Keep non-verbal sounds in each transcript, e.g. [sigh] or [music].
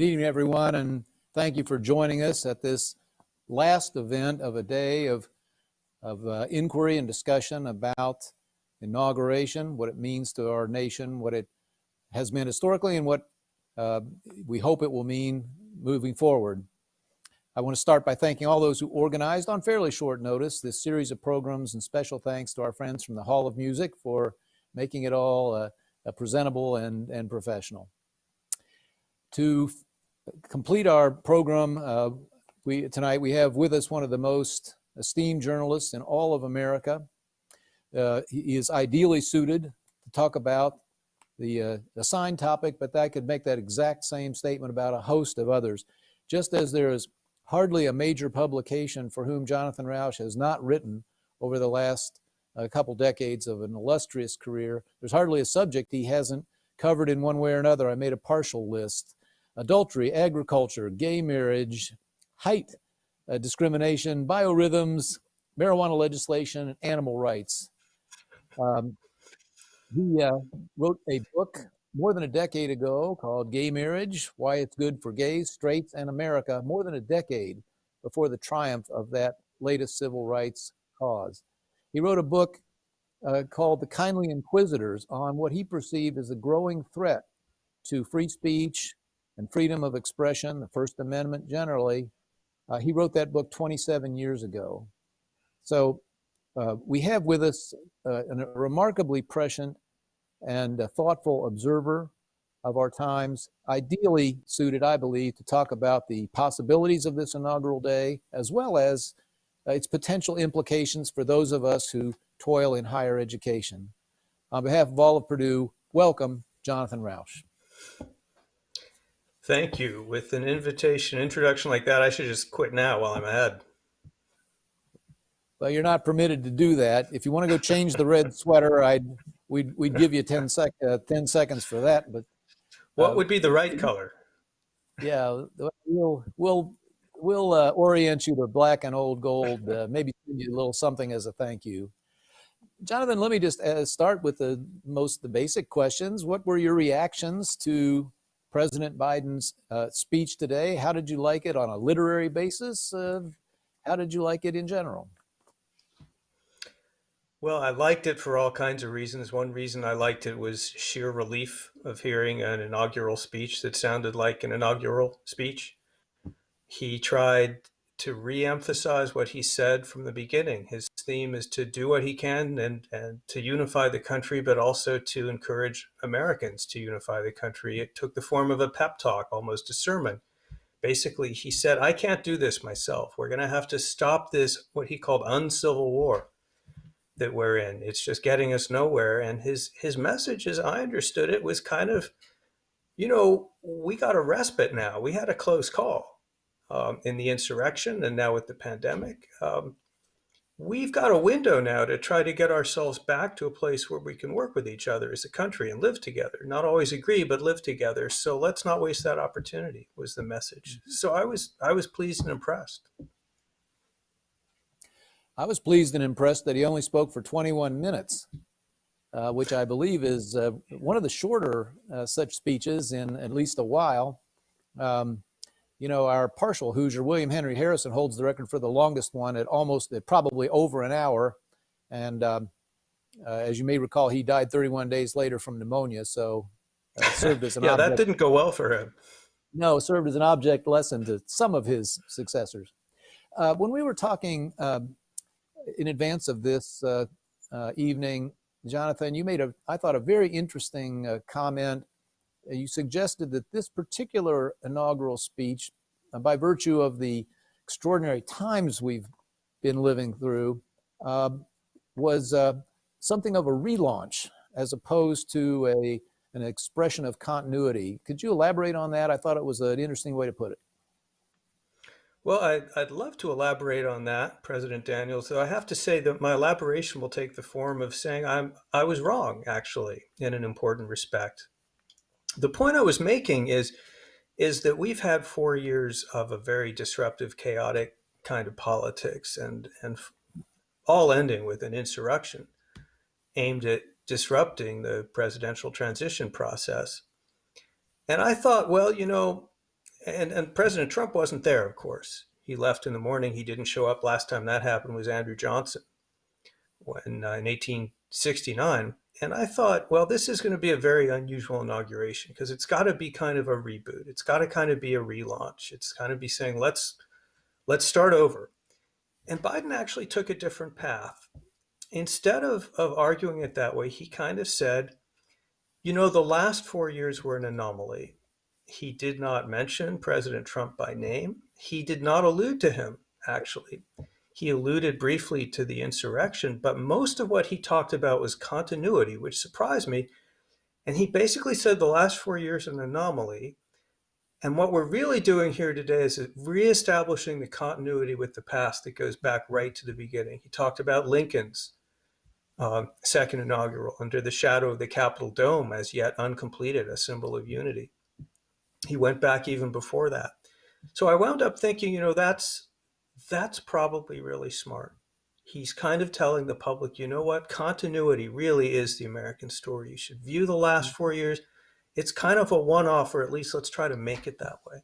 Good evening, everyone, and thank you for joining us at this last event of a day of, of uh, inquiry and discussion about inauguration, what it means to our nation, what it has meant historically, and what uh, we hope it will mean moving forward. I want to start by thanking all those who organized on fairly short notice this series of programs and special thanks to our friends from the Hall of Music for making it all uh, presentable and, and professional. To complete our program uh, we, tonight, we have with us one of the most esteemed journalists in all of America. Uh, he is ideally suited to talk about the uh, assigned topic, but I could make that exact same statement about a host of others. Just as there is hardly a major publication for whom Jonathan Rauch has not written over the last uh, couple decades of an illustrious career, there's hardly a subject he hasn't covered in one way or another. I made a partial list adultery, agriculture, gay marriage, height uh, discrimination, biorhythms, marijuana legislation, and animal rights. Um, he uh, wrote a book more than a decade ago called Gay Marriage, Why It's Good for Gays, Straights, and America, more than a decade before the triumph of that latest civil rights cause. He wrote a book uh, called The Kindly Inquisitors on what he perceived as a growing threat to free speech, and freedom of expression, the First Amendment generally. Uh, he wrote that book 27 years ago. So uh, we have with us uh, a remarkably prescient and thoughtful observer of our times, ideally suited, I believe, to talk about the possibilities of this inaugural day, as well as uh, its potential implications for those of us who toil in higher education. On behalf of all of Purdue, welcome, Jonathan Rauch. Thank you. With an invitation, introduction like that, I should just quit now while I'm ahead. Well, you're not permitted to do that. If you want to go change the red sweater, I'd we'd we'd give you 10 sec uh, 10 seconds for that. But what uh, would be the right color? Yeah, we'll we'll we'll uh, orient you to black and old gold. Uh, maybe give you a little something as a thank you. Jonathan, let me just uh, start with the most the basic questions. What were your reactions to President Biden's uh, speech today. How did you like it on a literary basis? Uh, how did you like it in general? Well, I liked it for all kinds of reasons. One reason I liked it was sheer relief of hearing an inaugural speech that sounded like an inaugural speech. He tried to re-emphasize what he said from the beginning. His theme is to do what he can and, and to unify the country, but also to encourage Americans to unify the country. It took the form of a pep talk, almost a sermon. Basically, he said, I can't do this myself. We're going to have to stop this, what he called uncivil war that we're in. It's just getting us nowhere. And his, his message, as I understood it, was kind of, you know, we got a respite now. We had a close call um, in the insurrection and now with the pandemic. Um, we've got a window now to try to get ourselves back to a place where we can work with each other as a country and live together. Not always agree, but live together. So let's not waste that opportunity was the message. Mm-hmm. So I was I was pleased and impressed. I was pleased and impressed that he only spoke for 21 minutes, uh, which I believe is uh, one of the shorter uh, such speeches in at least a while. Um, you know, our partial Hoosier, William Henry Harrison, holds the record for the longest one at almost, at probably over an hour. And um, uh, as you may recall, he died 31 days later from pneumonia. So uh, served as an [laughs] yeah, object. that didn't go well for him. No, served as an object lesson to some of his successors. Uh, when we were talking um, in advance of this uh, uh, evening, Jonathan, you made a, I thought, a very interesting uh, comment you suggested that this particular inaugural speech, uh, by virtue of the extraordinary times we've been living through, uh, was uh, something of a relaunch as opposed to a, an expression of continuity. Could you elaborate on that? I thought it was an interesting way to put it. Well, I'd, I'd love to elaborate on that, President Daniels. So I have to say that my elaboration will take the form of saying I'm I was wrong, actually, in an important respect the point I was making is is that we've had four years of a very disruptive, chaotic kind of politics, and and all ending with an insurrection aimed at disrupting the presidential transition process. And I thought, well, you know, and and President Trump wasn't there, of course. He left in the morning. He didn't show up. Last time that happened was Andrew Johnson when uh, in 1869. And I thought, well, this is going to be a very unusual inauguration because it's got to be kind of a reboot. It's got to kind of be a relaunch. It's kind of be saying, let's let's start over. And Biden actually took a different path. Instead of, of arguing it that way, he kind of said, you know, the last four years were an anomaly. He did not mention President Trump by name. He did not allude to him, actually. He alluded briefly to the insurrection, but most of what he talked about was continuity, which surprised me. And he basically said the last four years an anomaly. And what we're really doing here today is reestablishing the continuity with the past that goes back right to the beginning. He talked about Lincoln's uh, second inaugural under the shadow of the Capitol Dome as yet uncompleted, a symbol of unity. He went back even before that. So I wound up thinking, you know, that's that's probably really smart. He's kind of telling the public, you know what, continuity really is the American story. You should view the last four years. It's kind of a one-off, or at least let's try to make it that way.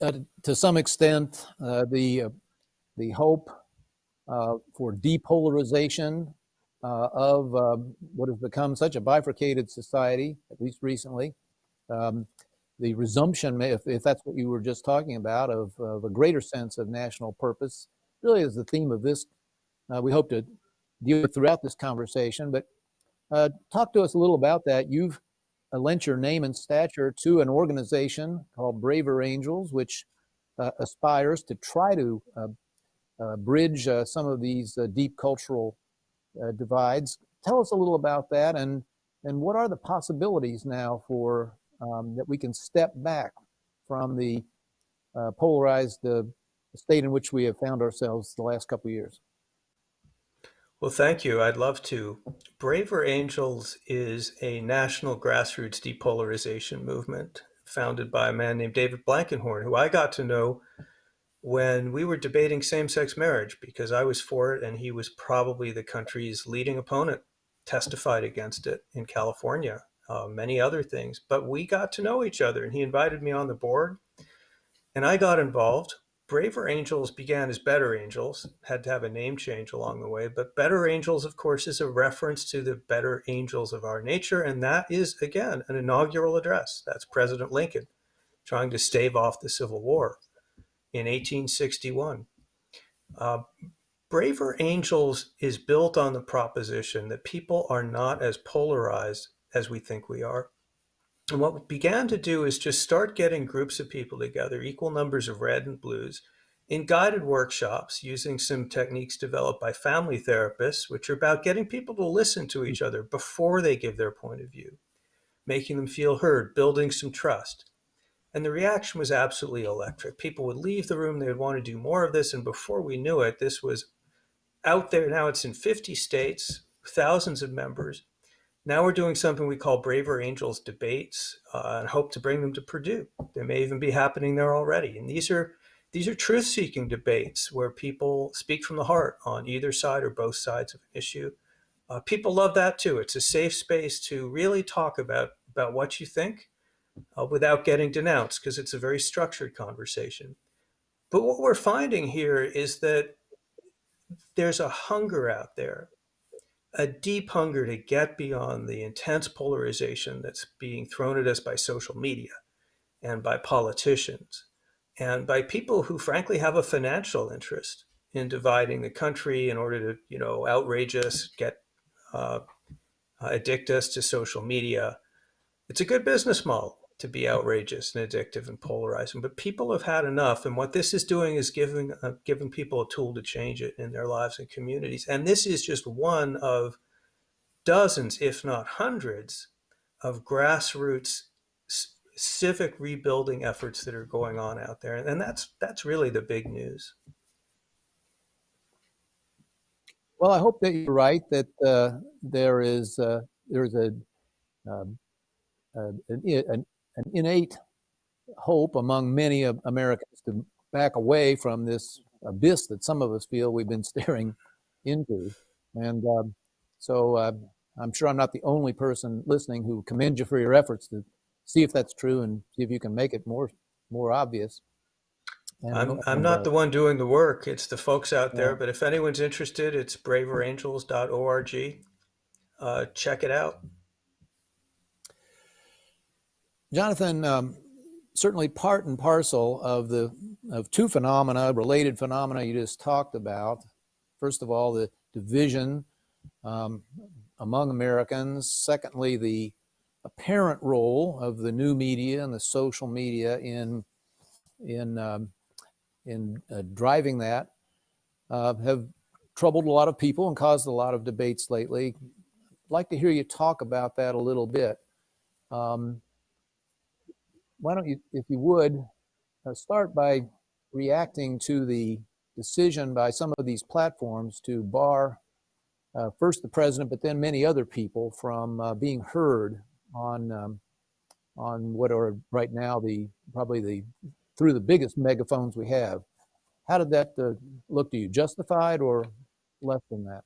Uh, to some extent, uh, the uh, the hope uh, for depolarization uh, of uh, what has become such a bifurcated society, at least recently, um, the resumption, if, if that's what you were just talking about, of, of a greater sense of national purpose, really is the theme of this. Uh, we hope to deal with throughout this conversation, but uh, talk to us a little about that. You've uh, lent your name and stature to an organization called Braver Angels, which uh, aspires to try to uh, uh, bridge some of these deep cultural divides. Tell us a little about that and, and what are the possibilities now for um, that we can step back from the uh, polarized uh, state in which we have found ourselves the last couple of years. Well, thank you. I'd love to. Braver Angels is a national grassroots depolarization movement founded by a man named David Blankenhorn, who I got to know when we were debating same-sex marriage because I was for it and he was probably the country's leading opponent, testified against it in California uh, many other things. But we got to know each other, and he invited me on the board, and I got involved. Braver Angels began as Better Angels, had to have a name change along the way, but Better Angels, of course, is a reference to the better angels of our nature, and that is, again, an inaugural address. That's President Lincoln trying to stave off the Civil War in 1861. Uh, Braver Angels is built on the proposition that people are not as polarized as we think we are. And what we began to do is just start getting groups of people together, equal numbers of red and blues, in guided workshops using some techniques developed by family therapists, which are about getting people to listen to each other before they give their point of view, making them feel heard, building some trust. And the reaction was absolutely electric. People would leave the room, they would want to do more of this. And before we knew it, this was out there. Now it's in 50 states, thousands of members. Now we're doing something we call Braver Angels debates uh, and hope to bring them to Purdue. They may even be happening there already. And these are these are truth-seeking debates where people speak from the heart on either side or both sides of an issue. Uh, people love that too. It's a safe space to really talk about about what you think uh, without getting denounced because it's a very structured conversation. But what we're finding here is that there's a hunger out there a deep hunger to get beyond the intense polarization that's being thrown at us by social media and by politicians and by people who frankly have a financial interest in dividing the country in order to, you know, outrage us, get uh, addict us to social media. It's a good business model to be outrageous and addictive and polarizing, but people have had enough. And what this is doing is giving uh, giving people a tool to change it in their lives and communities. And this is just one of dozens, if not hundreds, of grassroots civic rebuilding efforts that are going on out there. And that's that's really the big news. Well, I hope that you're right that uh, there is uh, there is a, um, an innate hope among many of Americans to back away from this abyss that some of us feel we've been [laughs] staring into. And um, so uh, I'm sure I'm not the only person listening who commend you for your efforts to see if that's true and see if you can make it more more obvious. And, I'm, I'm not uh, the one doing the work. It's the folks out there. But if anyone's interested, it's braverangels.org. Uh, check it out. Jonathan, um, certainly part and parcel of the of two phenomena, related phenomena you just talked about. First of all, the division um, among Americans. Secondly, the apparent role of the new media and the social media in in um, in uh, driving that uh, have troubled a lot of people and caused a lot of debates lately. I'd like to hear you talk about that a little bit. Um, why don't you, if you would, uh, start by reacting to the decision by some of these platforms to bar uh, first the president, but then many other people from uh, being heard on um, on what are right now the probably the through the biggest megaphones we have. How did that uh, look to you? Justified or less than that?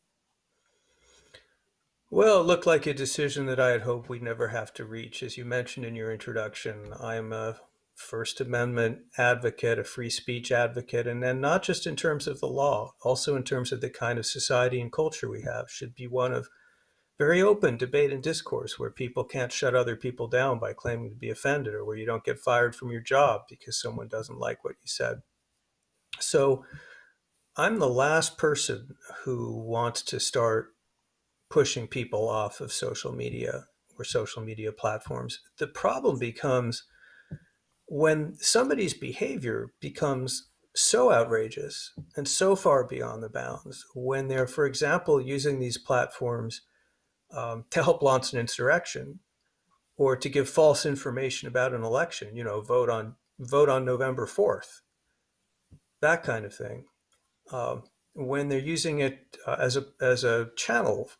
Well, it looked like a decision that I had hoped we'd never have to reach. As you mentioned in your introduction, I'm a First Amendment advocate, a free speech advocate, and then not just in terms of the law, also in terms of the kind of society and culture we have, should be one of very open debate and discourse where people can't shut other people down by claiming to be offended or where you don't get fired from your job because someone doesn't like what you said. So I'm the last person who wants to start pushing people off of social media or social media platforms. The problem becomes when somebody's behavior becomes so outrageous and so far beyond the bounds, when they're, for example, using these platforms um, to help launch an insurrection or to give false information about an election, you know, vote on vote on November 4th, that kind of thing. Um, when they're using it uh, as a as a channel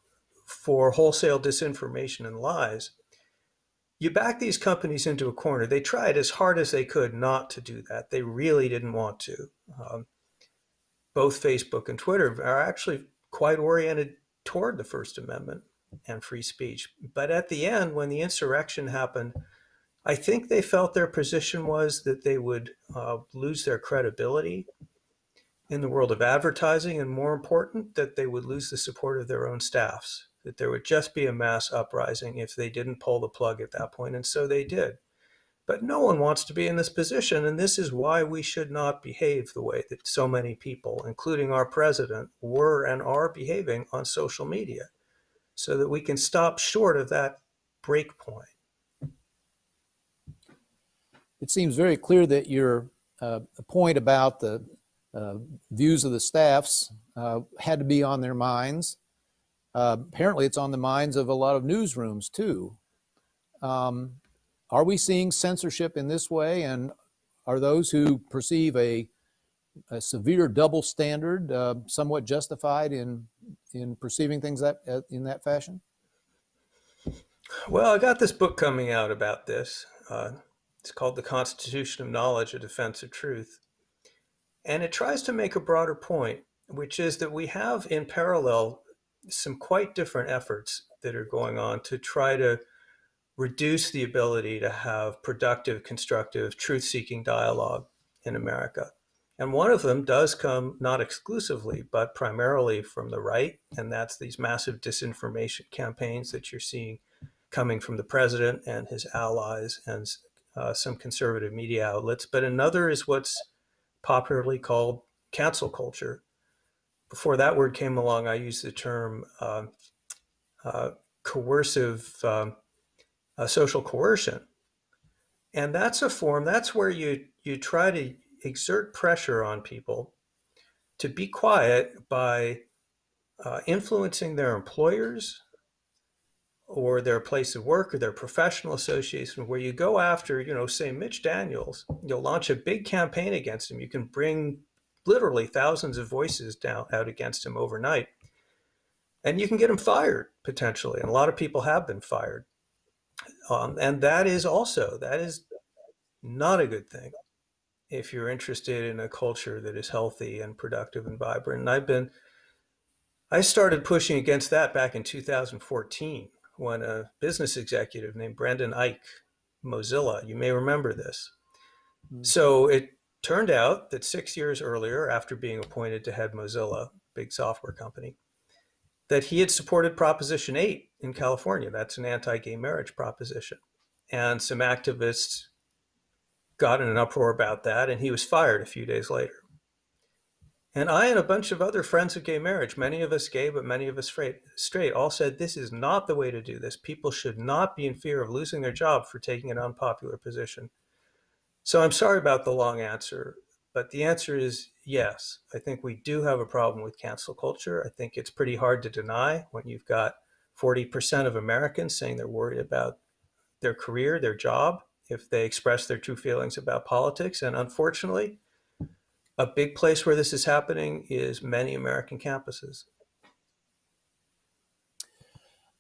for wholesale disinformation and lies, you back these companies into a corner. They tried as hard as they could not to do that. They really didn't want to. Um, both Facebook and Twitter are actually quite oriented toward the First Amendment and free speech. But at the end, when the insurrection happened, I think they felt their position was that they would uh, lose their credibility in the world of advertising, and more important, that they would lose the support of their own staffs that there would just be a mass uprising if they didn't pull the plug at that point, and so they did. But no one wants to be in this position, and this is why we should not behave the way that so many people, including our president, were and are behaving on social media, so that we can stop short of that break point. It seems very clear that your uh, point about the uh, views of the staffs uh, had to be on their minds. Uh, apparently, it's on the minds of a lot of newsrooms too. Um, are we seeing censorship in this way? And are those who perceive a, a severe double standard uh, somewhat justified in in perceiving things that uh, in that fashion? Well, I got this book coming out about this. Uh, it's called The Constitution of Knowledge, A Defense of Truth. And it tries to make a broader point, which is that we have in parallel some quite different efforts that are going on to try to reduce the ability to have productive, constructive, truth seeking dialogue in America. And one of them does come not exclusively, but primarily from the right. And that's these massive disinformation campaigns that you're seeing coming from the president and his allies and uh, some conservative media outlets. But another is what's popularly called cancel culture, before that word came along, I used the term uh, uh, coercive um, uh, social coercion. And that's a form, that's where you, you try to exert pressure on people to be quiet by uh, influencing their employers or their place of work or their professional association where you go after, you know, say Mitch Daniels, you'll launch a big campaign against him. You can bring literally thousands of voices down out against him overnight. And you can get him fired potentially. And a lot of people have been fired. Um, and that is also, that is not a good thing if you're interested in a culture that is healthy and productive and vibrant. And I've been, I started pushing against that back in 2014 when a business executive named Brendan Eich Mozilla. You may remember this. Mm. So it turned out that six years earlier, after being appointed to head Mozilla, big software company, that he had supported Proposition 8 in California. That's an anti gay marriage proposition. And some activists got in an uproar about that, and he was fired a few days later. And I and a bunch of other friends of gay marriage, many of us gay, but many of us straight, all said this is not the way to do this. People should not be in fear of losing their job for taking an unpopular position. So I'm sorry about the long answer, but the answer is yes. I think we do have a problem with cancel culture. I think it's pretty hard to deny when you've got 40% of Americans saying they're worried about their career, their job, if they express their true feelings about politics. And unfortunately, a big place where this is happening is many American campuses.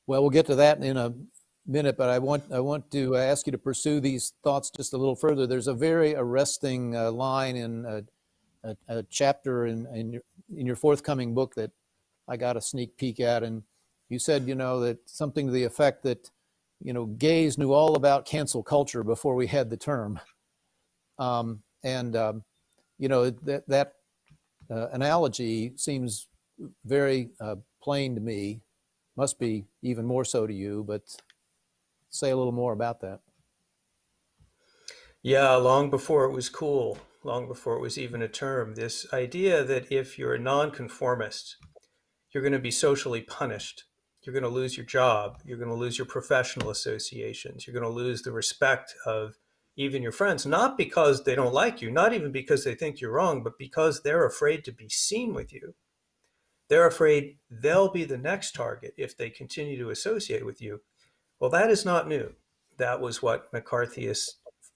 Well, we'll get to that in a minute, but I want I want to ask you to pursue these thoughts just a little further. There's a very arresting uh, line in a, a, a chapter in in your, in your forthcoming book that I got a sneak peek at, and you said, you know, that something to the effect that, you know, gays knew all about cancel culture before we had the term, um, and um, you know that that uh, analogy seems very uh, plain to me. Must be even more so to you, but say a little more about that. Yeah, long before it was cool, long before it was even a term, this idea that if you're a nonconformist, you're going to be socially punished. You're going to lose your job. You're going to lose your professional associations. You're going to lose the respect of even your friends, not because they don't like you, not even because they think you're wrong, but because they're afraid to be seen with you. They're afraid they'll be the next target if they continue to associate with you. Well, that is not new. That was what McCarthyists,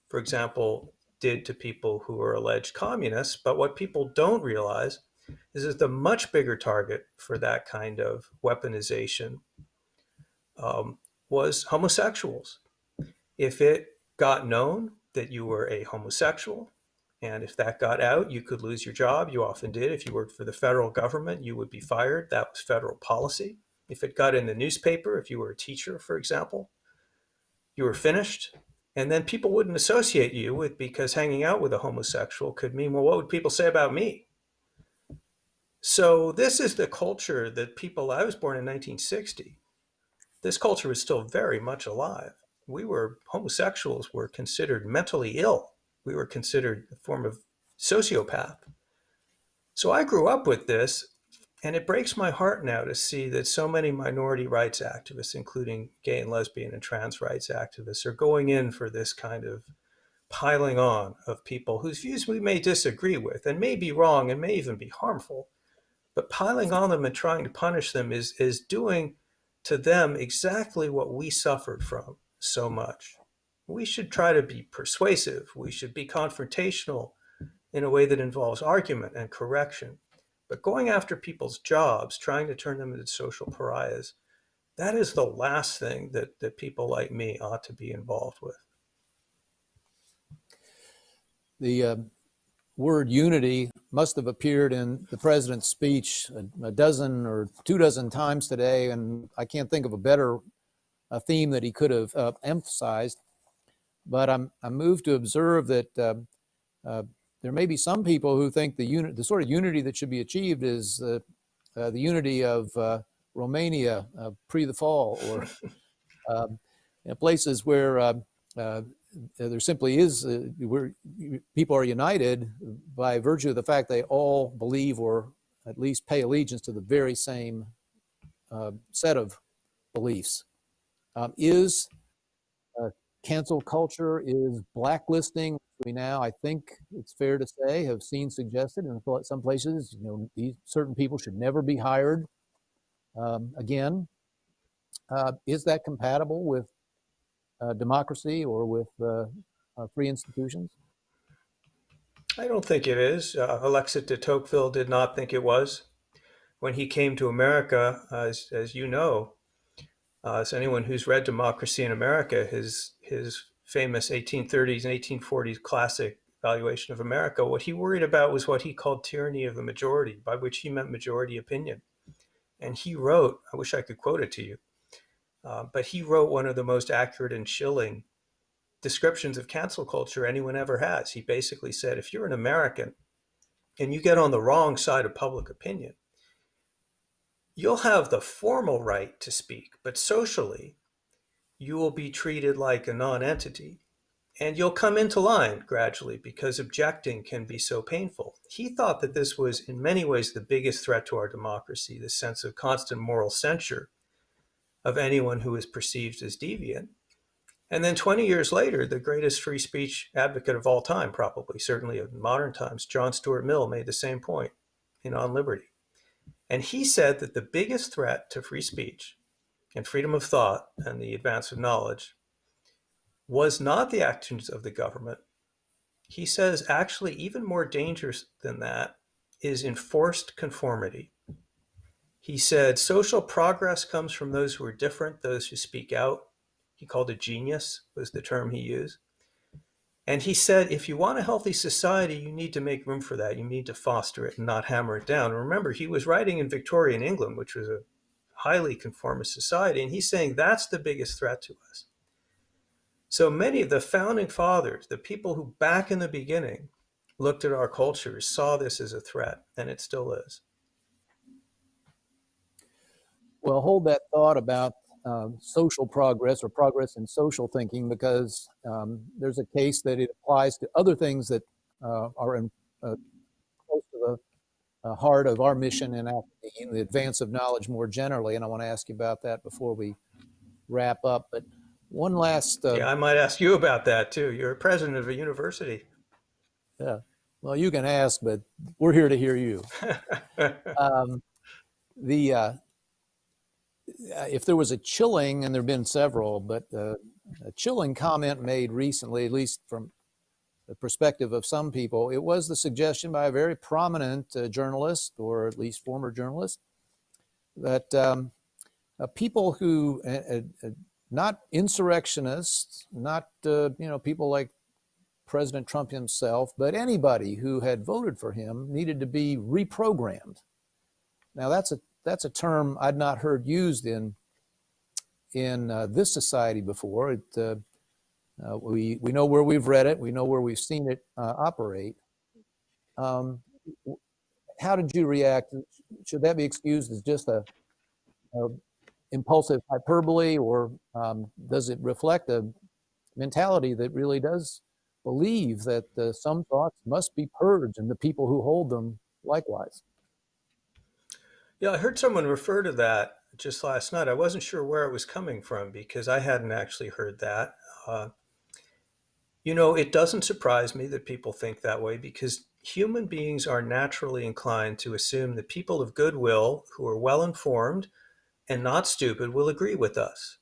for example, did to people who were alleged communists. But what people don't realize is that the much bigger target for that kind of weaponization um, was homosexuals. If it got known that you were a homosexual, and if that got out, you could lose your job. You often did. If you worked for the federal government, you would be fired. That was federal policy. If it got in the newspaper, if you were a teacher, for example, you were finished. And then people wouldn't associate you with because hanging out with a homosexual could mean, well, what would people say about me? So this is the culture that people, I was born in 1960. This culture was still very much alive. We were, homosexuals were considered mentally ill. We were considered a form of sociopath. So I grew up with this and it breaks my heart now to see that so many minority rights activists, including gay and lesbian and trans rights activists, are going in for this kind of piling on of people whose views we may disagree with and may be wrong and may even be harmful. But piling on them and trying to punish them is, is doing to them exactly what we suffered from so much. We should try to be persuasive. We should be confrontational in a way that involves argument and correction but going after people's jobs, trying to turn them into social pariahs, that is the last thing that, that people like me ought to be involved with. The uh, word unity must have appeared in the president's speech a, a, dozen or two dozen times today, and I can't think of a better a theme that he could have uh, emphasized. But I'm, I'm moved to observe that uh, uh there may be some people who think the unit, the sort of unity that should be achieved is uh, uh, the unity of uh, Romania uh, pre the fall, or [laughs] um, places where uh, uh, there simply is where people are united by virtue of the fact they all believe or at least pay allegiance to the very same set of beliefs. Um, is cancel culture is blacklisting we now, I think it's fair to say, have seen suggested in some places, you know, these certain people should never be hired um, again. Uh, is that compatible with uh, democracy or with uh, uh free institutions? I don't think it is. Uh, Alexis de Tocqueville did not think it was. When he came to America, as, as you know, uh, as anyone who's read Democracy in America, his, his famous 1830s and 1840s classic valuation of America, what he worried about was what he called tyranny of the majority, by which he meant majority opinion. And he wrote, I wish I could quote it to you, uh, but he wrote one of the most accurate and chilling descriptions of cancel culture anyone ever has. He basically said if you're an American and you get on the wrong side of public opinion, you'll have the formal right to speak, but socially, you will be treated like a non-entity and you'll come into line gradually because objecting can be so painful. He thought that this was in many ways the biggest threat to our democracy, the sense of constant moral censure of anyone who is perceived as deviant. And then 20 years later, the greatest free speech advocate of all time, probably, certainly of modern times, John Stuart Mill made the same point in On Liberty. And he said that the biggest threat to free speech and freedom of thought and the advance of knowledge was not the actions of the government. He says actually even more dangerous than that is enforced conformity. He said social progress comes from those who are different, those who speak out. He called it genius was the term he used. And he said, if you want a healthy society, you need to make room for that. You need to foster it and not hammer it down. Remember, he was writing in Victorian England, which was a highly conformist society. And he's saying that's the biggest threat to us. So many of the founding fathers, the people who back in the beginning looked at our culture, saw this as a threat, and it still is. Well, hold that thought about um, social progress or progress in social thinking because um, there's a case that it applies to other things that uh, are in, uh, close to the uh, heart of our mission in academia, the advance of knowledge more generally. And I want to ask you about that before we wrap up. But one last. Uh, yeah, I might ask you about that too. You're president of a university. Yeah. Well, you can ask, but we're here to hear you. [laughs] um, the uh, if there was a chilling, and there have been several, but uh, a chilling comment made recently, at least from the perspective of some people, it was the suggestion by a very prominent uh, journalist, or at least former journalist, that um, uh, people who, uh, uh, not insurrectionists, not uh, you know people like President Trump himself, but anybody who had voted for him needed to be reprogrammed. Now that's a that's a term I'd not heard used in in uh, this society before. It, uh, we we know where we've read it, we know where we've seen it uh, operate. Um, how did you react? Should that be excused as just a, a impulsive hyperbole, or um, does it reflect a mentality that really does believe that uh, some thoughts must be purged and the people who hold them likewise? Yeah, I heard someone refer to that just last night. I wasn't sure where it was coming from because I hadn't actually heard that. Uh, you know, it doesn't surprise me that people think that way because human beings are naturally inclined to assume that people of goodwill who are well informed and not stupid will agree with us.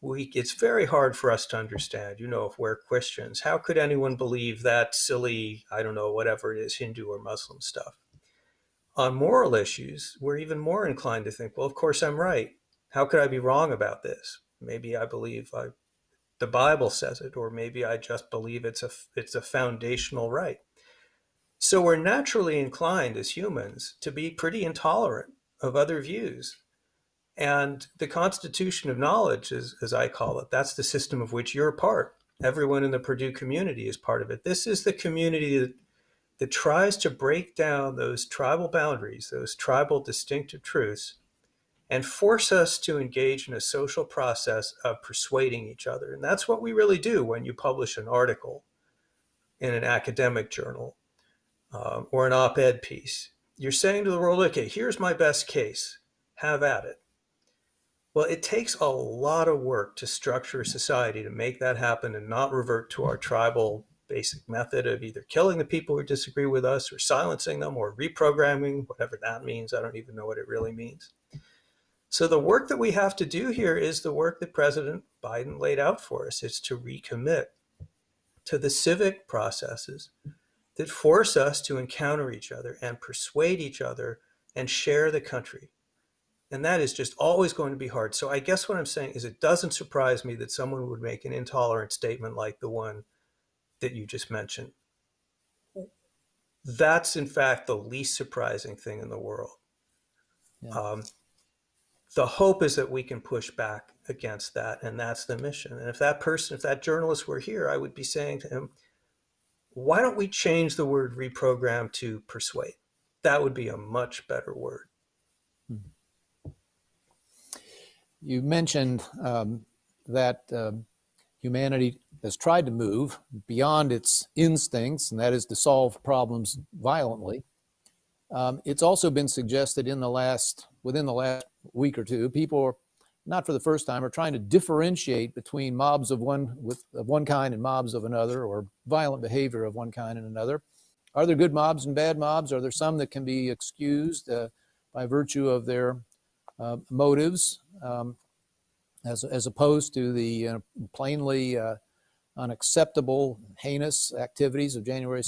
We, it's very hard for us to understand, you know, if we're Christians, how could anyone believe that silly, I don't know, whatever it is, Hindu or Muslim stuff? On moral issues, we're even more inclined to think, well, of course I'm right. How could I be wrong about this? Maybe I believe I, the Bible says it, or maybe I just believe it's a, it's a foundational right. So we're naturally inclined as humans to be pretty intolerant of other views. And the constitution of knowledge, as, as I call it, that's the system of which you're part. Everyone in the Purdue community is part of it. This is the community that that tries to break down those tribal boundaries, those tribal distinctive truths, and force us to engage in a social process of persuading each other. And that's what we really do when you publish an article in an academic journal um, or an op-ed piece. You're saying to the world, okay, here's my best case, have at it. Well, it takes a lot of work to structure a society to make that happen and not revert to our tribal basic method of either killing the people who disagree with us or silencing them or reprogramming, whatever that means. I don't even know what it really means. So the work that we have to do here is the work that President Biden laid out for us. It's to recommit to the civic processes that force us to encounter each other and persuade each other and share the country. And that is just always going to be hard. So I guess what I'm saying is it doesn't surprise me that someone would make an intolerant statement like the one that you just mentioned. That's in fact the least surprising thing in the world. Yeah. Um, the hope is that we can push back against that, and that's the mission. And if that person, if that journalist were here, I would be saying to him, why don't we change the word reprogram to persuade? That would be a much better word. You mentioned um, that um, humanity has tried to move beyond its instincts, and that is to solve problems violently. Um, it's also been suggested in the last, within the last week or two, people are, not for the first time, are trying to differentiate between mobs of one with of one kind and mobs of another, or violent behavior of one kind and another. Are there good mobs and bad mobs? Are there some that can be excused uh, by virtue of their uh, motives, um, as as opposed to the uh, plainly uh, unacceptable, heinous activities of January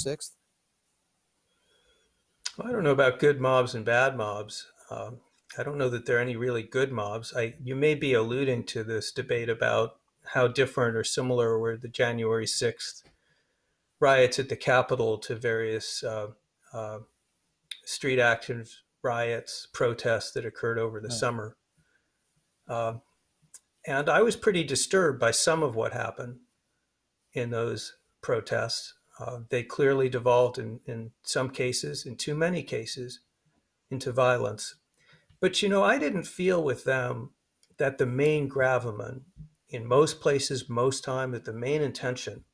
sixth? I don't know about good mobs and bad mobs. Um, I don't know that there are any really good mobs. I, you may be alluding to this debate about how different or similar were the January 6th riots at the Capitol to various uh, uh, street actions, riots, protests that occurred over the summer. Uh, and I was pretty disturbed by some of what happened in those protests. Uh, they clearly devolved in, in some cases, in too many cases, into violence. But you know, I didn't feel with them that the main gravamen, in most places, most time, that the main intention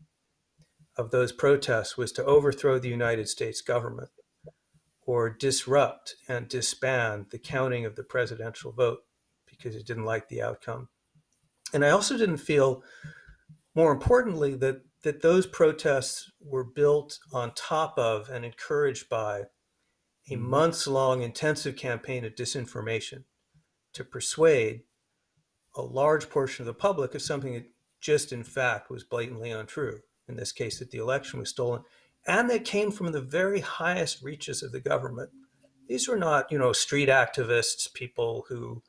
of those protests was to overthrow the United States government or disrupt and disband the counting of the presidential vote because it didn't like the outcome. And I also didn't feel, more importantly, that that those protests were built on top of and encouraged by a Mhm. months long intensive campaign of disinformation to persuade a large portion of the public of something that just in fact was blatantly untrue. In this case, that the election was stolen and that came from the very highest reaches of the government. These were not, you know, street activists, people who,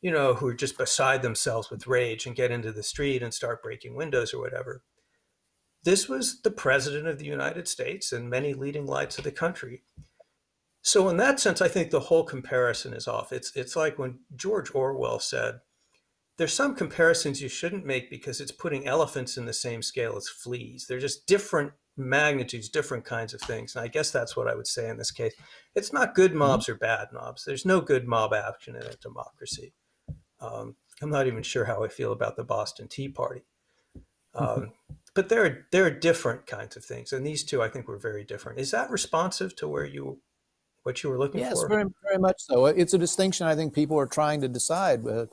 you know, who are just beside themselves with rage and get into the street and start breaking windows or whatever this was the president of the United States and many leading lights of the country. So in that sense, I think the whole comparison is off. It's it's like when George Orwell said, "There's some comparisons you shouldn't make because it's putting elephants in the same scale as fleas. They're just different magnitudes, different kinds of things." And I guess that's what I would say in this case. It's not good mobs or bad mobs. There's no good mob action in a democracy. Um, I'm not even sure how I feel about the Boston Tea Party. [laughs] Um, but there are there are different kinds of things, and these two I think were very different. Is that responsive to where you what you were looking Yes, for? very, very much so. It's a distinction I think people are trying to decide uh,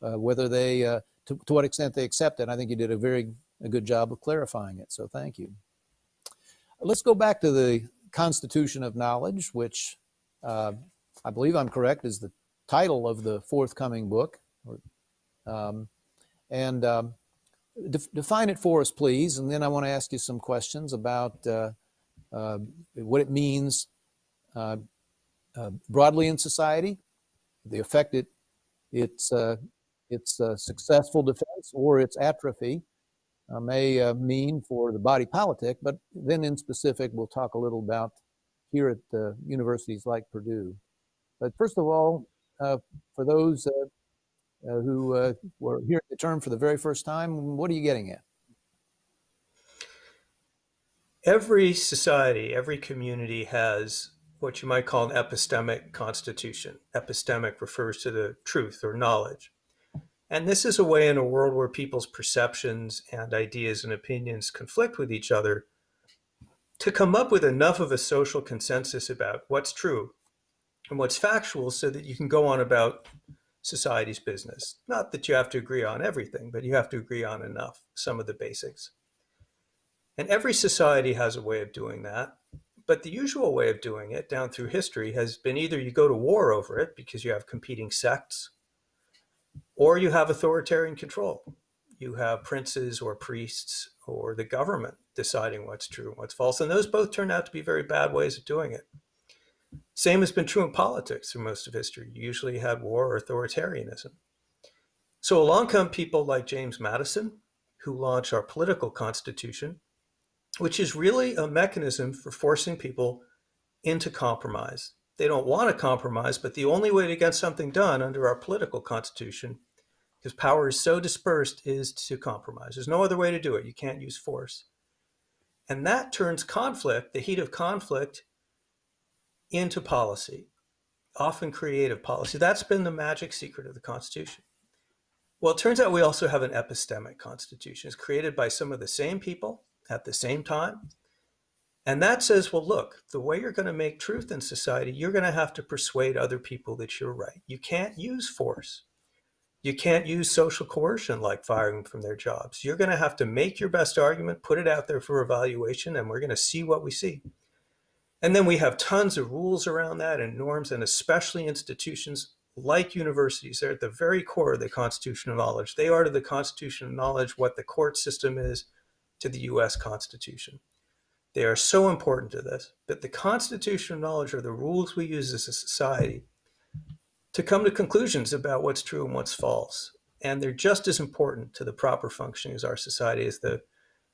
uh, whether they, uh, to, to what extent they accept it. I think you did a very a good job of clarifying it. So thank you. Let's go back to the Constitution of Knowledge, which uh, I believe I'm correct is the title of the forthcoming book. Um, and um, def- define it for us, please. And then I want to ask you some questions about uh, uh, what it means uh, uh broadly in society, the effect it its uh, its uh, successful defense or its atrophy may mean for the body politic. But then, in specific, we'll talk a little about here at universities like Purdue. But first of all, for those who uh, were hearing the term for the very first time, what are you getting at? Every society, every community has what you might call an epistemic constitution. Epistemic refers to the truth or knowledge. And this is a way in a world where people's perceptions and ideas and opinions conflict with each other to come up with enough of a social consensus about what's true and what's factual so that you can go on about society's business. Not that you have to agree on everything, but you have to agree on enough, some of the basics. And every society has a way of doing that. But the usual way of doing it down through history has been either you go to war over it because you have competing sects, or you have authoritarian control. You have princes or priests or the government deciding what's true and what's false. And those both turn out to be very bad ways of doing it. Same has been true in politics through most of history. You usually had war or authoritarianism. So along come people like James Madison, who launched our political constitution, which is really a mechanism for forcing people into compromise, They don't want to compromise, but the only way to get something done under our political constitution, because power is so dispersed, is to compromise. There's no other way to do it. You can't use force. And that turns conflict, the heat of conflict, into policy, often creative policy. That's been the magic secret of the Constitution. Well, it turns out we also have an epistemic constitution. It's created by some of the same people at the same time. And that says, well, look, the way you're going to make truth in society, you're going to have to persuade other people that you're right. You can't use force. You can't use social coercion like firing from their jobs. You're going to have to make your best argument, put it out there for evaluation, and we're going to see what we see. And then we have tons of rules around that and norms, and especially institutions like universities, they're at the very core of the constitution of knowledge. They are to the constitution of knowledge what the court system is to the US Constitution. They are so important to this, but the constitution of knowledge are the rules we use as a society to come to conclusions about what's true and what's false. And they're just as important to the proper functioning of our society as the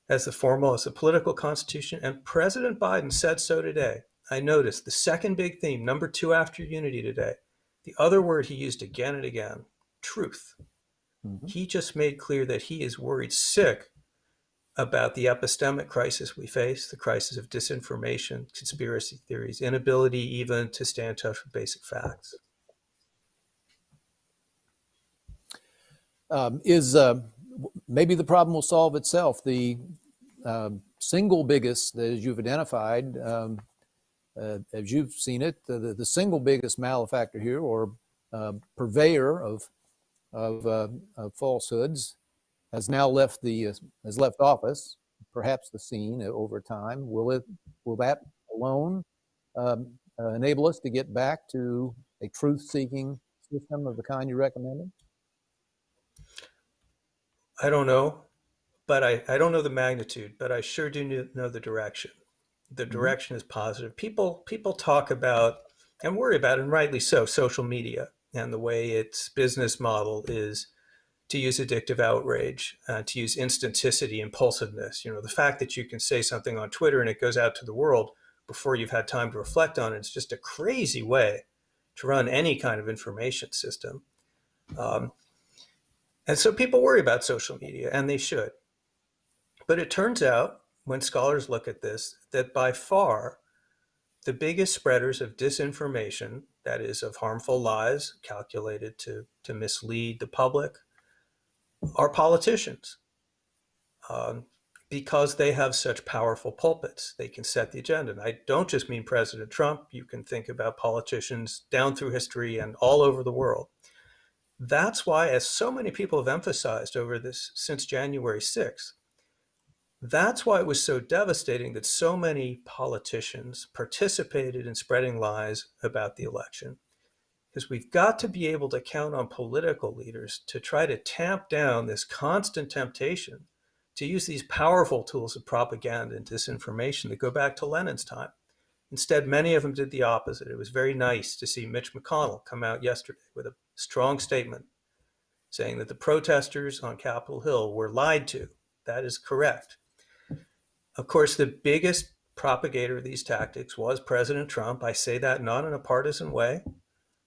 as the formal, as the political constitution. And President Biden said so today. I noticed the second big theme, number two after unity today, the other word he used again and again, truth. Mm-hmm. He just made clear that he is worried sick about the epistemic crisis we face, the crisis of disinformation, conspiracy theories, inability even to stay in touch with basic facts. Um, is uh, maybe the problem will solve itself. The uh, single biggest, as you've identified, um, uh, as you've seen it, the, the single biggest malefactor here or uh, purveyor of, of, uh, of, falsehoods has now left the, uh, has left office, perhaps the scene over time. Will it, will that alone um, uh, enable us to get back to a truth-seeking system of the kind you recommended? I don't know, but I, I don't know the magnitude, but I sure do know the direction the mm-hmm. direction is positive. People people talk about and worry about, and rightly so, social media and the way its business model is to use addictive outrage, uh, to use instanticity, impulsiveness. You know, the fact that you can say something on Twitter and it goes out to the world before you've had time to reflect on it. It's just a crazy way to run any kind of information system. Um, and so people worry about social media, and they should. But it turns out when scholars look at this, that by far the biggest spreaders of disinformation, that is, of harmful lies calculated to, to mislead the public, are politicians. Um, because they have such powerful pulpits. They can set the agenda. And I don't just mean President Trump. You can think about politicians down through history and all over the world. That's why, as so many people have emphasized over this since January 6th, that's why it was so devastating that so many politicians participated in spreading lies about the election. Because we've got to be able to count on political leaders to try to tamp down this constant temptation to use these powerful tools of propaganda and disinformation that go back to Lenin's time. Instead, many of them did the opposite. It was very nice to see Mitch McConnell come out yesterday with a strong statement saying that the protesters on Capitol Hill were lied to. That is correct. Of course, the biggest propagator of these tactics was President Trump. I say that not in a partisan way.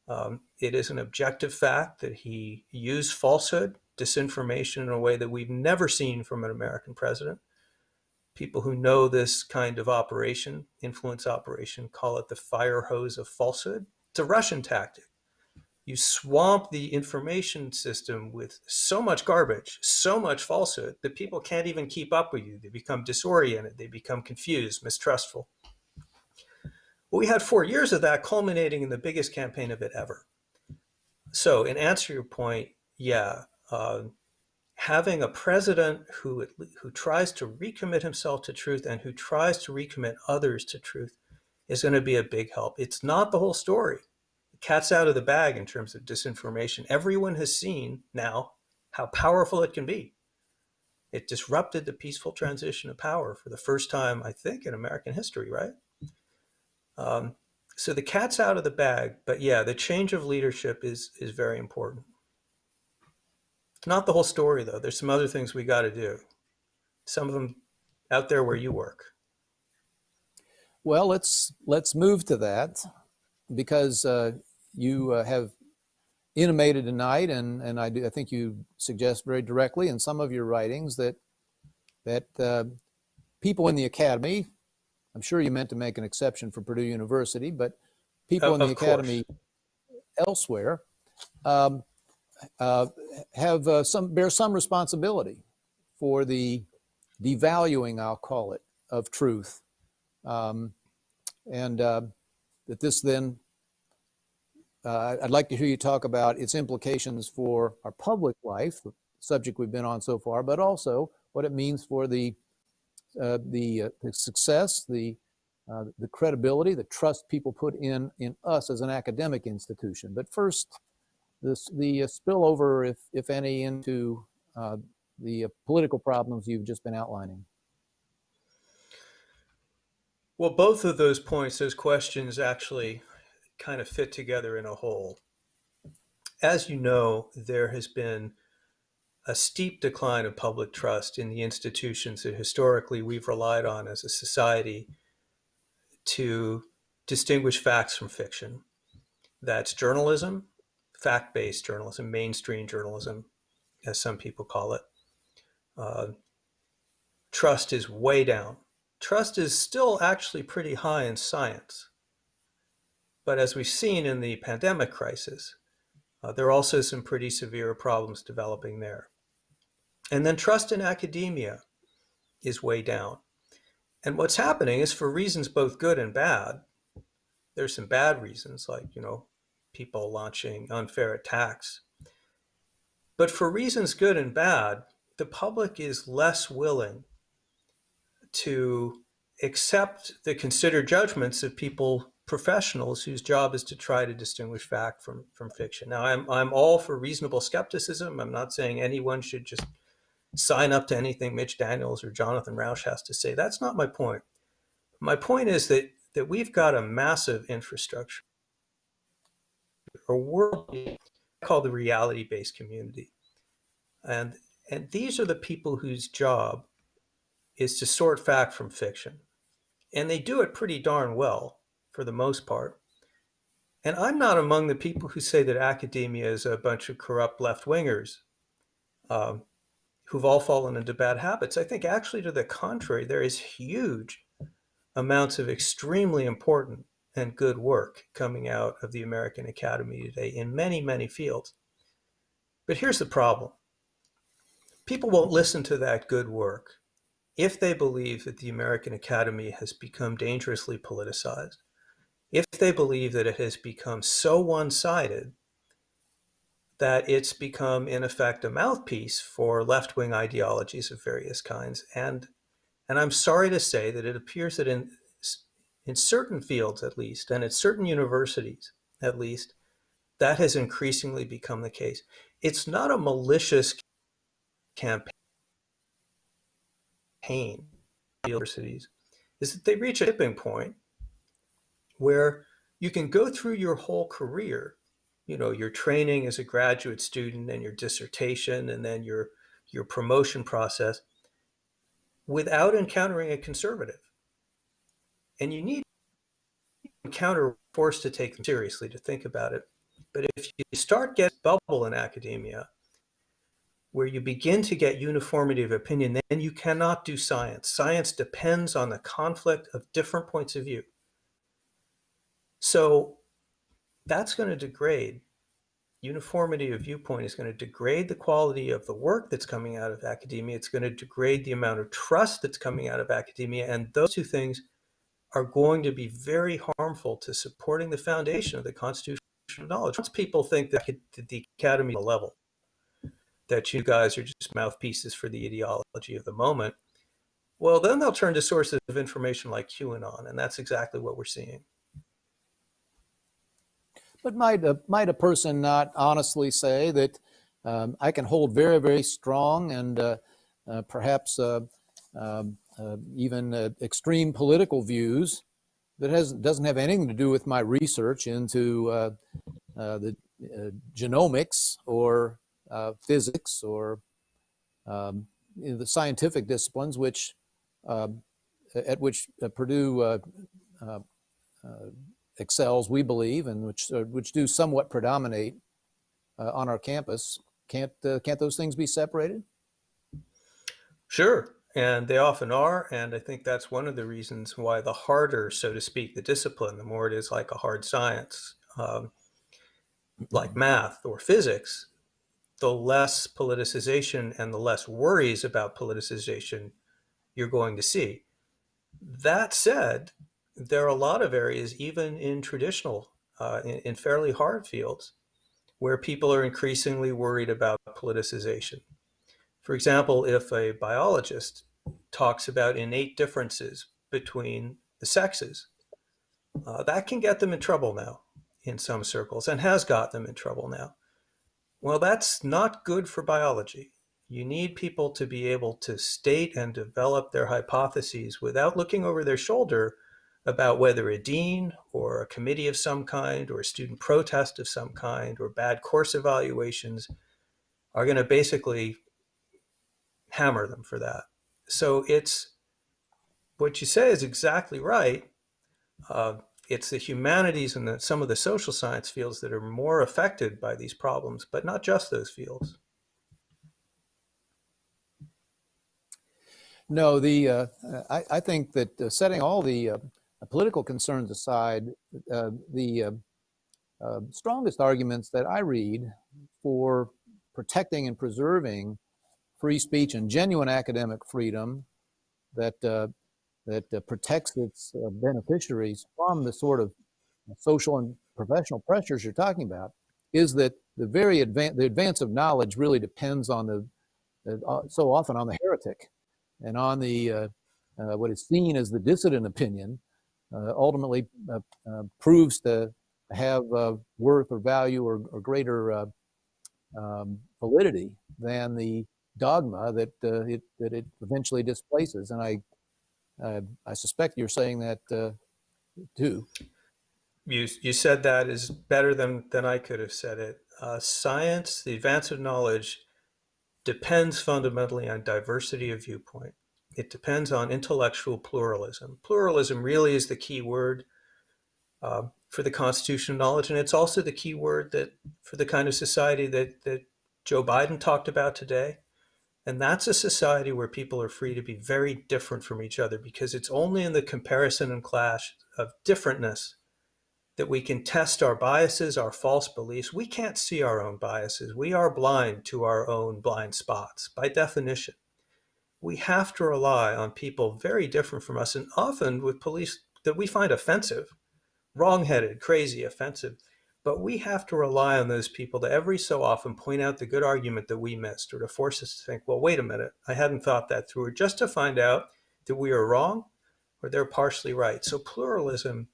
Um, it is an objective fact that he used falsehood, disinformation in a way that we've never seen from an American president. People who know this kind of operation, influence operation, call it the fire hose of falsehood. It's a Russian tactic you swamp the information system with so much garbage, so much falsehood that people can't even keep up with you. They become disoriented, they become confused, mistrustful. Well, we had four years of that culminating in the biggest campaign of it ever. So in answer to your point, yeah, uh, having a president who, who tries to recommit himself to truth and who tries to recommit others to truth is going to be a big help. It's not the whole story cat's out of the bag in terms of disinformation. Everyone has seen now how powerful it can be. It disrupted the peaceful transition of power for the first time, I think, in American history, right? Um, so the cat's out of the bag, but yeah, the change of leadership is is very important. Not the whole story, though. There's some other things we got to do. Some of them out there where you work. Well, let's let's move to that because uh, you uh, have intimated tonight, and, and I, do, I think you suggest very directly in some of your writings that, that uh, people in the academy, I'm sure you meant to make an exception for Purdue University, but people in the academy elsewhere um, uh, have uh, some bear some responsibility for the devaluing, I'll call it, of truth, um, and uh, that this then. Uh, I'd like to hear you talk about its implications for our public life, the subject we've been on so far, but also what it means for the uh, the, uh, the success, the uh, the credibility, the trust people put in in us as an academic institution. But first, this, the uh, spillover, if if any, into uh, the political problems you've just been outlining. Well, both of those points, those questions actually kind of fit together in a whole. As you know, there has been a steep decline of public trust in the institutions that historically we've relied on as a society to distinguish facts from fiction. That's journalism, fact based journalism, mainstream journalism, as some people call it. Uh, trust is way down. Trust is still actually pretty high in science. But as we've seen in the pandemic crisis, uh, there are also some pretty severe problems developing there. And then trust in academia is way down. And what's happening is for reasons both good and bad, there's some bad reasons, like, you know, people launching unfair attacks. But for reasons good and bad, the public is less willing to accept the considered judgments of people, professionals whose job is to try to distinguish fact from, from fiction. Now, I'm, I'm all for reasonable skepticism. I'm not saying anyone should just sign up to anything Mitch Daniels or Jonathan Rauch has to say. That's not my point. My point is that, that we've got a massive infrastructure, a world called the reality-based community. And, and these are the people whose job is to sort fact from fiction. And they do it pretty darn well for the most part. And I'm not among the people who say that academia is a bunch of corrupt left wingers um, who've all fallen into bad habits. I think actually to the contrary, there is huge amounts of extremely important and good work coming out of the American Academy today in many, many fields. But here's the problem. People won't listen to that good work if they believe that the American Academy has become dangerously politicized, if they believe that it has become so one-sided that it's become, in effect, a mouthpiece for left-wing ideologies of various kinds. And, and I'm sorry to say that it appears that in, in certain fields, at least, and at certain universities, at least, that has increasingly become the case. It's not a malicious campaign universities is that they reach a tipping point where you can go through your whole career you know your training as a graduate student and your dissertation and then your your promotion process without encountering a conservative and you need encounter force to take them seriously to think about it but if you start getting bubble in academia where you begin to get uniformity of opinion, then you cannot do science. Science depends on the conflict of different points of view. So that's going to degrade. Uniformity of viewpoint is going to degrade the quality of the work that's coming out of academia. It's going to degrade the amount of trust that's coming out of academia. And those two things are going to be very harmful to supporting the foundation of the constitutional knowledge. Once people think that the academy level, that you guys are just mouthpieces for the ideology of the moment, well, then they'll turn to sources of information like QAnon, and that's exactly what we're seeing. But might a, might a person not honestly say that um, I can hold very, very strong and uh, uh, perhaps uh, um, uh, even uh, extreme political views that has, doesn't have anything to do with my research into uh, the genomics or physics or um, the scientific disciplines, which uh, at which Purdue excels, we believe, and which uh, which do somewhat predominate uh, on our campus. Can't uh, can't those things be separated? Sure, and they often are, and I think that's one of the reasons why the harder, so to speak, the discipline, the more it is like a hard science, um, like math or physics, the less politicization and the less worries about politicization you're going to see. That said, there are a lot of areas, even in traditional, uh, in, in fairly hard fields, where people are increasingly worried about politicization. For example, if a biologist talks about innate differences between the sexes, uh, that can get them in trouble now in some circles and has got them in trouble now. Well, that's not good for biology. You need people to be able to state and develop their hypotheses without looking over their shoulder about whether a dean or a committee of some kind or a student protest of some kind or bad course evaluations are going to basically hammer them for that. So it's what you say is exactly right. Uh, it's the humanities and the, some of the social science fields that are more affected by these problems, but not just those fields. No, the uh, I, I, think that uh, setting all the uh, political concerns aside, uh, the uh, uh, strongest arguments that I read for protecting and preserving free speech and genuine academic freedom that that uh, protects its uh, beneficiaries from the sort of social and professional pressures you're talking about is that the very advance the advance of knowledge really depends on the uh, so often on the heretic and on the uh, uh, what is seen as the dissident opinion uh, ultimately proves to have worth or value or, or greater um, validity than the dogma that it that it eventually displaces and I uh, I suspect you're saying that uh, too. You, you said that is better than, than I could have said it. Uh, science, the advance of knowledge, depends fundamentally on diversity of viewpoint. It depends on intellectual pluralism. Pluralism really is the key word uh, for the constitution of knowledge, and it's also the key word that for the kind of society that, that Joe Biden talked about today. And that's a society where people are free to be very different from each other because it's only in the comparison and clash of differentness that we can test our biases, our false beliefs. We can't see our own biases. We are blind to our own blind spots by definition. We have to rely on people very different from us and often with police that we find offensive, wrongheaded, crazy, offensive. But we have to rely on those people to every so often point out the good argument that we missed or to force us to think, well, wait a minute, I hadn't thought that through, or just to find out that we are wrong or they're partially right. So pluralism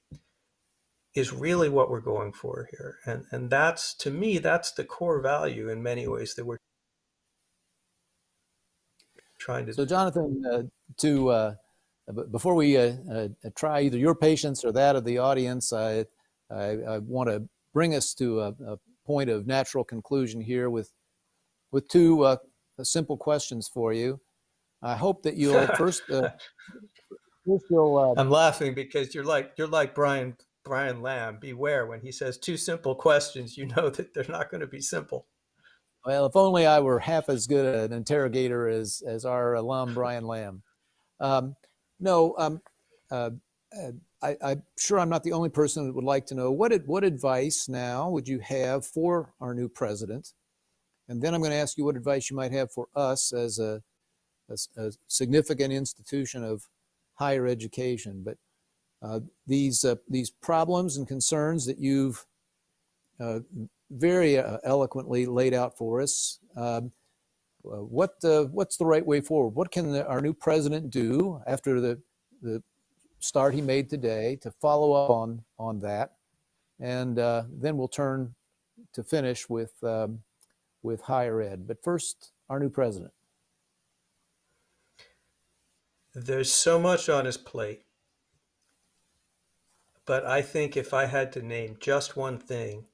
is really what we're going for here. And, and that's, to me, that's the core value in many ways that we're trying to. So Jonathan, uh, to, uh, before we uh, uh, try either your patience or that of the audience, I, I, I want to bring us to a, a point of natural conclusion here with, with two uh, simple questions for you. I hope that you'll [laughs] first, uh, first you'll, I'm laughing because you're like you're like Brian Brian Lamb. Beware when he says two simple questions, you know that they're not going to be simple. Well, if only I were half as good an interrogator as as our alum Brian Lamb. Um, no, um, uh, uh I, am sure I'm not the only person that would like to know what, what advice now would you have for our new president? And then I'm going to ask you what advice you might have for us as a, as a significant institution of higher education. But uh, these, uh, these problems and concerns that you've uh, very uh, eloquently laid out for us, um, uh, what, what's the right way forward? What can the, our new president do after the, the start he made today to follow up on, on that. And uh, then we'll turn to finish with, um, with higher ed. But first, our new president. There's so much on his plate. But I think if I had to name just one thing,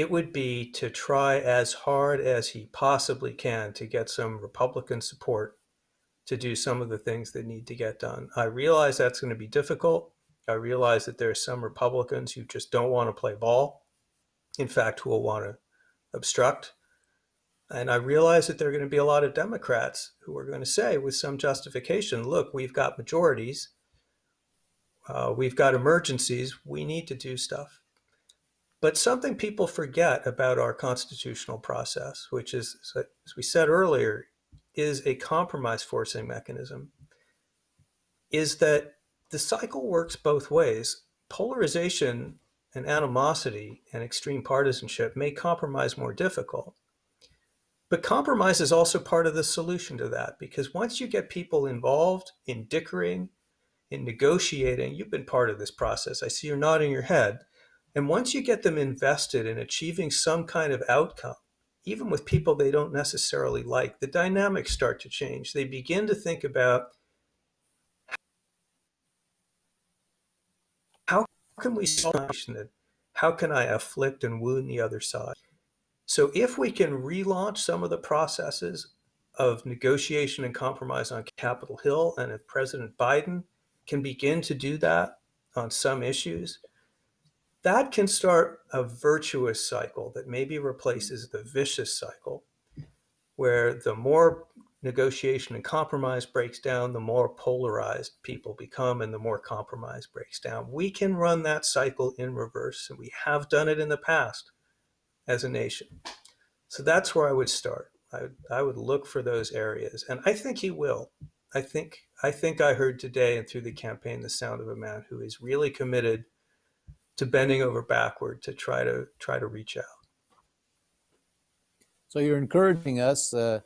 it would be to try as hard as he possibly can to get some Republican support to do some of the things that need to get done. I realize that's going to be difficult. I realize that there are some Republicans who just don't want to play ball. In fact, who will want to obstruct. And I realize that there are going to be a lot of Democrats who are going to say, with some justification, look, we've got majorities, uh, we've got emergencies, we need to do stuff. But something people forget about our constitutional process, which is, as we said earlier, is a compromise forcing mechanism, is that the cycle works both ways. Polarization and animosity and extreme partisanship make compromise more difficult. But compromise is also part of the solution to that because once you get people involved in dickering, in negotiating, you've been part of this process. I see you're nodding your head. And once you get them invested in achieving some kind of outcome, even with people they don't necessarily like, the dynamics start to change. They begin to think about how can we solve it? How can I afflict and wound the other side? So if we can relaunch some of the processes of negotiation and compromise on Capitol Hill, and if President Biden can begin to do that on some issues, that can start a virtuous cycle that maybe replaces the vicious cycle where the more negotiation and compromise breaks down, the more polarized people become and the more compromise breaks down. We can run that cycle in reverse, and we have done it in the past as a nation. So that's where I would start. I, I would look for those areas, and I think he will. I think I think I heard today and through the campaign the sound of a man who is really committed to bending over backward to try to try to reach out. So you're encouraging us, uh,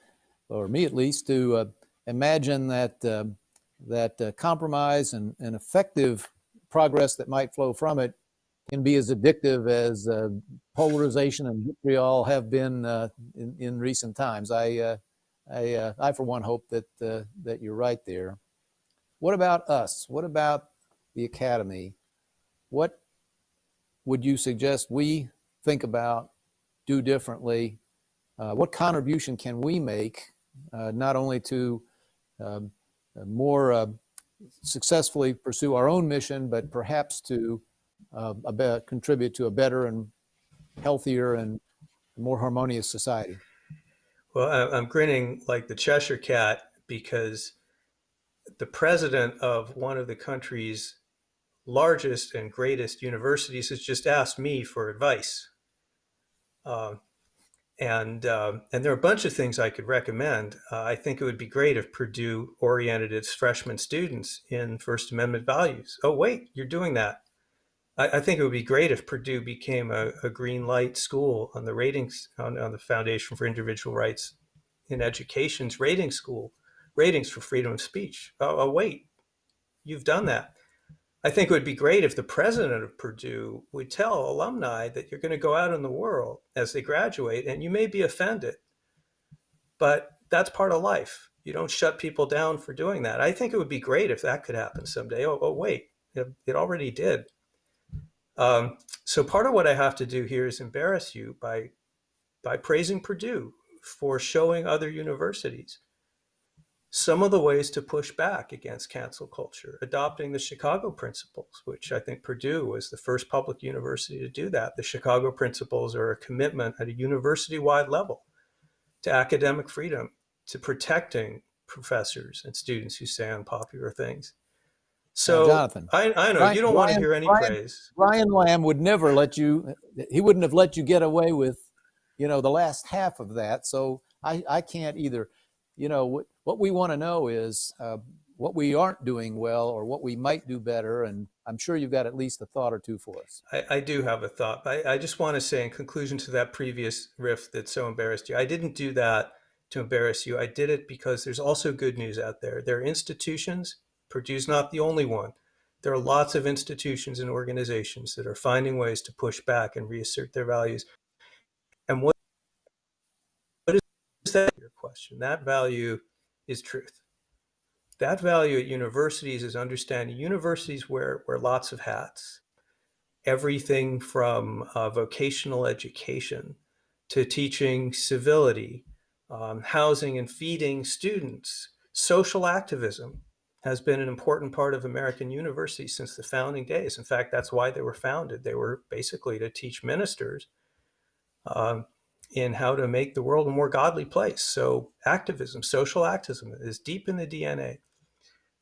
or me at least, to uh, imagine that uh, that uh, compromise and, and effective progress that might flow from it can be as addictive as uh, polarization and vitriol have been uh, in, in recent times. I, I, I, for one, hope that, that you're right there. What about us? What about the Academy? What would you suggest we think about, do differently? Uh, what contribution can we make, not only to um, more successfully pursue our own mission, but perhaps to uh, a contribute to a better and healthier and more harmonious society. Well, I'm grinning like the Cheshire cat because the president of one of the country's largest and greatest universities has just asked me for advice. Um, and uh, and there are a bunch of things I could recommend. Uh, I think it would be great if Purdue oriented its freshman students in First Amendment values. Oh, wait, you're doing that. I, I, think it would be great if Purdue became a, a green light school on the ratings on, on, the Foundation for Individual Rights in Education's rating school, ratings for freedom of speech. Oh, oh, wait, you've done that. I think it would be great if the president of Purdue would tell alumni that you're going to go out in the world as they graduate and you may be offended, but that's part of life. You don't shut people down for doing that. I think it would be great if that could happen someday. Oh, oh wait, it, it already did. Um, so part of what I have to do here is embarrass you by, by praising Purdue for showing other universities some of the ways to push back against cancel culture, adopting the Chicago principles, which I think Purdue was the first public university to do that. The Chicago principles are a commitment at a university-wide level to academic freedom, to protecting professors and students who say unpopular things. So, Jonathan, I, I know Ryan, you don't want to hear any Ryan, praise. Brian Lamb would never let you, he wouldn't have let you get away with, you know, the last half of that. So I, I can't either. You know, what, we want to know is uh, what we aren't doing well or what we might do better. And I'm sure you've got at least a thought or two for us. I, I do have a thought. I, I just want to say in conclusion to that previous riff that so embarrassed you, I didn't do that to embarrass you. I did it because there's also good news out there. There are institutions Purdue's not the only one. There are lots of institutions and organizations that are finding ways to push back and reassert their values. And what, what is that your question? That value is truth. That value at universities is understanding universities wear, wear lots of hats. Everything from uh, vocational education to teaching civility, um, housing and feeding students, social activism, has been an important part of American universities since the founding days. In fact, that's why they were founded. They were basically to teach ministers um, in how to make the world a more godly place. So, activism, social activism is deep in the DNA.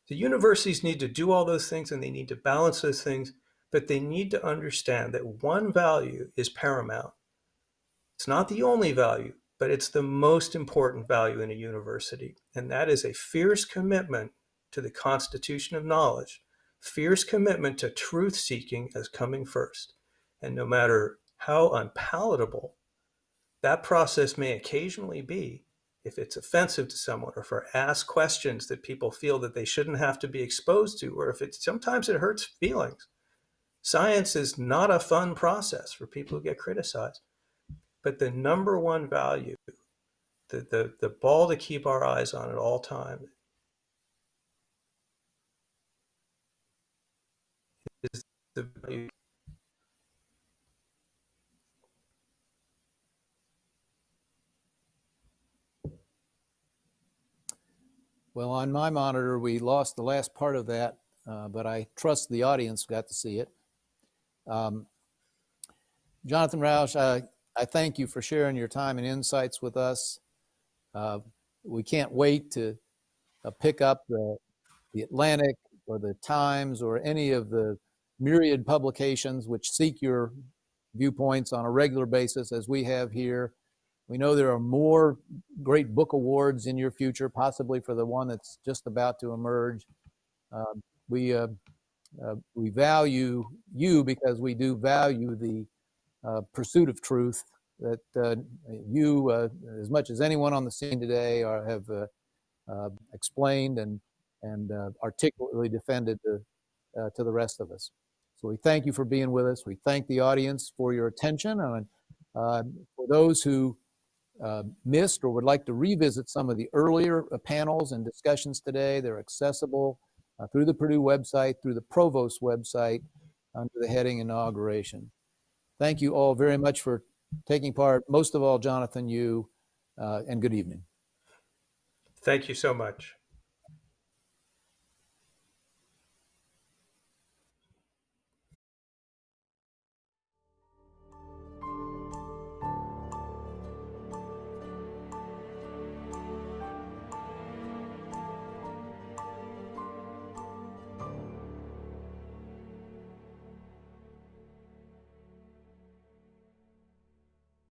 The universities need to do all those things and they need to balance those things, but they need to understand that one value is paramount. It's not the only value, but it's the most important value in a university, and that is a fierce commitment to the constitution of knowledge, fierce commitment to truth seeking as coming first. And no matter how unpalatable that process may occasionally be, if it's offensive to someone or if it asks questions that people feel that they shouldn't have to be exposed to, or if it sometimes it hurts feelings. Science is not a fun process for people who get criticized. But the number one value, the, the, the ball to keep our eyes on at all times is the value Well, on my monitor, we lost the last part of that, uh, but I trust the audience got to see it. Um, Jonathan Rauch, I, I thank you for sharing your time and insights with us. Uh, we can't wait to uh, pick up the, the Atlantic or the Times or any of the myriad publications which seek your viewpoints on a regular basis as we have here. We know there are more great book awards in your future, possibly for the one that's just about to emerge. Uh, we, uh, uh, we value you because we do value the uh, pursuit of truth that uh, you, uh, as much as anyone on the scene today, are, have explained and, and articulately defended to, to the rest of us. So we thank you for being with us. We thank the audience for your attention. And for those who uh, missed or would like to revisit some of the earlier uh, panels and discussions today, they're accessible uh, through the Purdue website, through the Provost website, under the heading Inauguration. Thank you all very much for taking part. Most of all, Jonathan, you, uh, and good evening. Thank you so much.